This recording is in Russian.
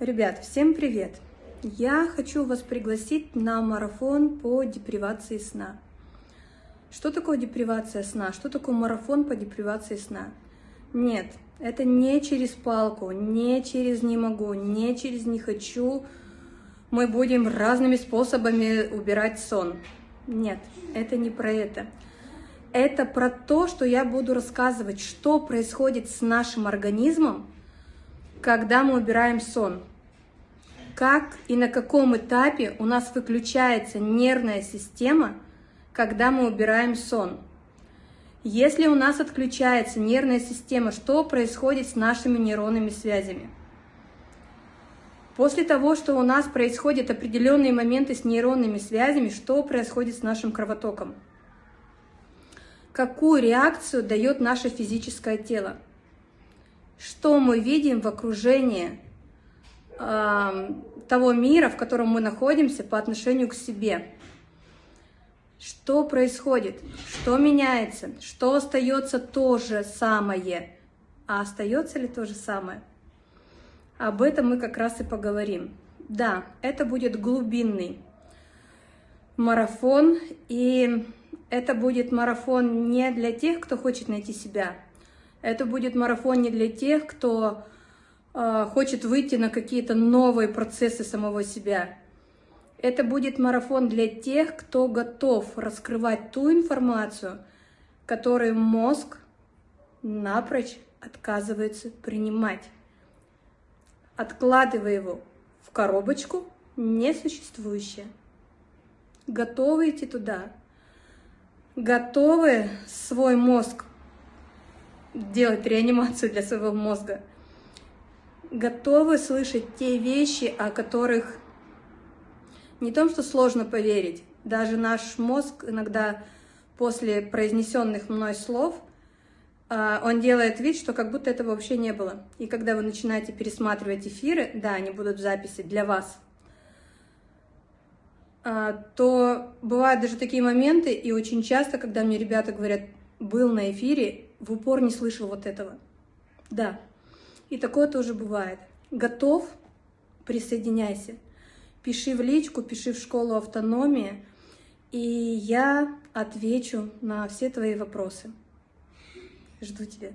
Ребят, всем привет! Я хочу вас пригласить на марафон по депривации сна. Что такое депривация сна? Что такое марафон по депривации сна? Нет, это не через палку, не через не могу, не через не хочу. Мы будем разными способами убирать сон. Нет, это не про это. Это про то, что я буду рассказывать, что происходит с нашим организмом, когда мы убираем сон как и на каком этапе у нас выключается нервная система, когда мы убираем сон. Если у нас отключается нервная система, что происходит с нашими нейронными связями? После того, что у нас происходят определенные моменты с нейронными связями, что происходит с нашим кровотоком? Какую реакцию дает наше физическое тело? Что мы видим в окружении того мира, в котором мы находимся по отношению к себе. Что происходит? Что меняется? Что остается то же самое? А остается ли то же самое? Об этом мы как раз и поговорим. Да, это будет глубинный марафон, и это будет марафон не для тех, кто хочет найти себя. Это будет марафон не для тех, кто хочет выйти на какие-то новые процессы самого себя. Это будет марафон для тех, кто готов раскрывать ту информацию, которую мозг напрочь отказывается принимать, откладывая его в коробочку несуществующее. Готовы идти туда? Готовы свой мозг делать реанимацию для своего мозга? Готовы слышать те вещи, о которых не том, что сложно поверить, даже наш мозг иногда после произнесенных мной слов, а, он делает вид, что как будто этого вообще не было. И когда вы начинаете пересматривать эфиры, да, они будут в записи для вас, а, то бывают даже такие моменты, и очень часто, когда мне ребята говорят, был на эфире, в упор не слышал вот этого. Да, и такое тоже бывает. Готов? Присоединяйся. Пиши в личку, пиши в школу автономии, и я отвечу на все твои вопросы. Жду тебя.